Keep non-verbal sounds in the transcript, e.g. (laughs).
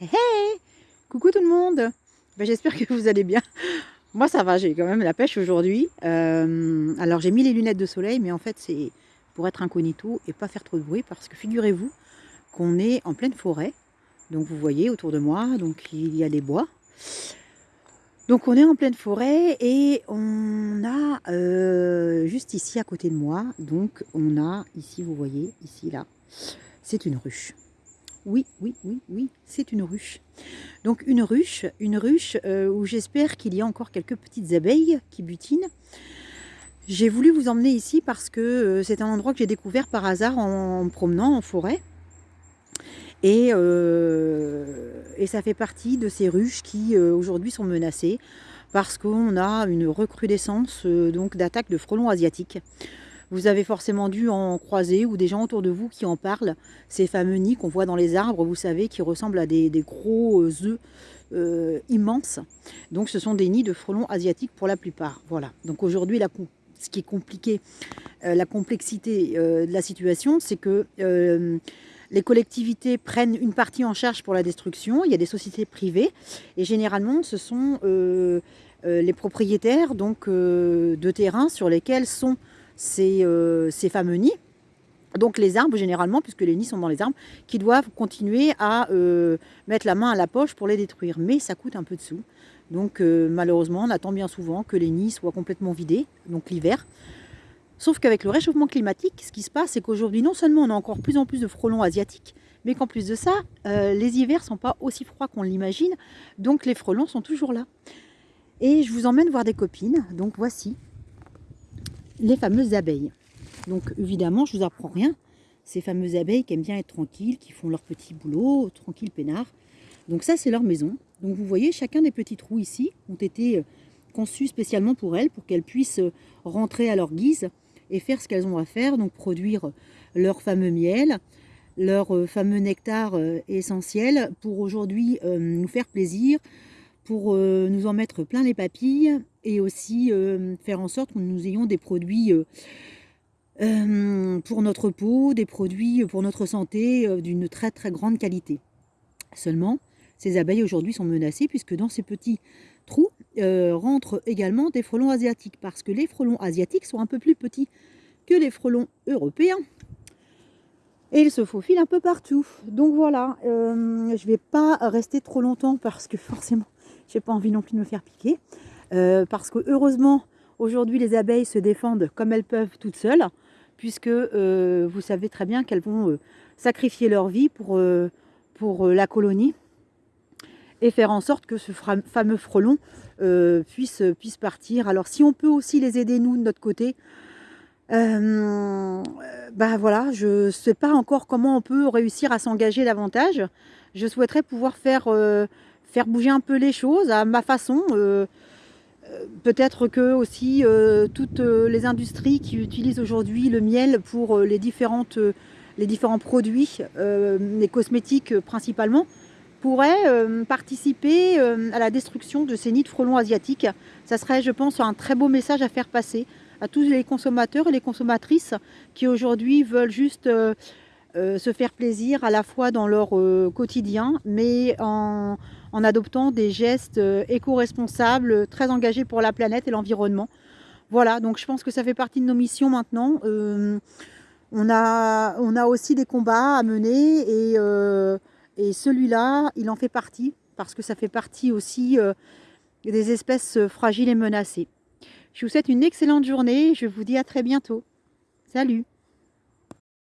Hey Coucou tout le monde ben, J'espère que vous allez bien. Moi ça va, j'ai quand même la pêche aujourd'hui. Euh, alors j'ai mis les lunettes de soleil, mais en fait c'est pour être incognito et pas faire trop de bruit, parce que figurez-vous qu'on est en pleine forêt. Donc vous voyez autour de moi, donc il y a des bois. Donc on est en pleine forêt et on a euh, juste ici à côté de moi, donc on a ici, vous voyez, ici là, c'est une ruche. Oui, oui, oui, oui, c'est une ruche. Donc une ruche, une ruche euh, où j'espère qu'il y a encore quelques petites abeilles qui butinent. J'ai voulu vous emmener ici parce que euh, c'est un endroit que j'ai découvert par hasard en, me promenant en forêt. Et, euh, et, ça fait partie de ces ruches qui aujourd'hui sont menacées parce qu'on a une recrudescence donc d'attaques de frelons asiatiques. Vous avez forcément dû en croiser ou des gens autour de vous qui en parlent. Ces fameux nids qu'on voit dans les arbres, vous savez, qui ressemblent à des, gros euh, œufs euh, immenses. Donc ce sont des nids de frelons asiatiques pour la plupart. Voilà. Donc aujourd'hui, ce qui est compliqué, euh, la complexité de la situation, c'est que les collectivités prennent une partie en charge pour la destruction. Il y a des sociétés privées et généralement, ce sont les propriétaires donc, de terrains sur lesquels sont euh, ces, fameux nids. Donc les arbres généralement, puisque les nids sont dans les arbres, qui doivent continuer à euh, mettre la main à la poche pour les détruire. Mais ça coûte un peu de sous. Donc euh, malheureusement, on attend bien souvent que les nids soient complètement vidés, donc l'hiver. Sauf qu'avec le réchauffement climatique, ce qui se passe, c'est qu'aujourd'hui, non seulement on a encore plus en plus de frelons asiatiques, mais qu'en plus de ça, les hivers ne sont pas aussi froids qu'on l'imagine, donc les frelons sont toujours là. Et je vous emmène voir des copines, donc voici les fameuses abeilles. Donc évidemment, je vous apprends rien. Ces fameuses abeilles qui aiment bien être tranquilles, qui font leur petit boulot, tranquille, peinard. Donc ça, c'est leur maison. Donc vous voyez, chacun des petits trous ici ont été euh, conçus spécialement pour elles, pour qu'elles puissent euh, rentrer à leur guise et faire ce qu'elles ont à faire, donc produire leur fameux miel, leur euh, fameux nectar essentiel pour aujourd'hui nous faire plaisir, pour nous en mettre plein les papilles et aussi euh, faire en sorte que nous ayons des produits euh, euh, pour notre peau, des produits pour notre santé d'une très très grande qualité. Seulement, ces abeilles aujourd'hui sont menacées puisque dans ces petits trous rentrent également des frelons asiatiques parce que les frelons asiatiques sont un peu plus petits que les frelons européens et ils se faufilent un peu partout. Donc voilà, je ne vais pas rester trop longtemps parce que forcément, (laughs) je n'ai pas envie non plus de me faire piquer. Euh, parce que heureusement, aujourd'hui, les abeilles se défendent comme elles peuvent toutes seules, puisque euh, vous savez très bien qu'elles vont euh, sacrifier leur vie pour, pour la colonie et faire en sorte que ce fameux frelon puisse, puisse partir. Alors si on peut aussi les aider, nous, de notre côté, ben voilà, je ne sais pas encore comment on peut réussir à s'engager davantage. Je souhaiterais pouvoir faire, faire bouger un peu les choses à ma façon. Euh, peut-être que aussi euh, toutes euh, les industries qui utilisent aujourd'hui le miel pour les différents produits, les cosmétiques principalement, pourraient participer à la destruction de ces nids de frelons asiatiques. Ça serait, je pense, un très beau message à faire passer à tous les consommateurs et les consommatrices qui aujourd'hui veulent juste se faire plaisir à la fois dans leur quotidien, mais en, adoptant des gestes euh, éco-responsables, très engagés pour la planète et l'environnement. Voilà, donc je pense que ça fait partie de nos missions maintenant. Euh, on, a, on a aussi des combats à mener et, euh, et celui-là, il en fait partie parce que ça fait partie aussi des espèces fragiles et menacées. Je vous souhaite une excellente journée. Je vous dis à très bientôt. Salut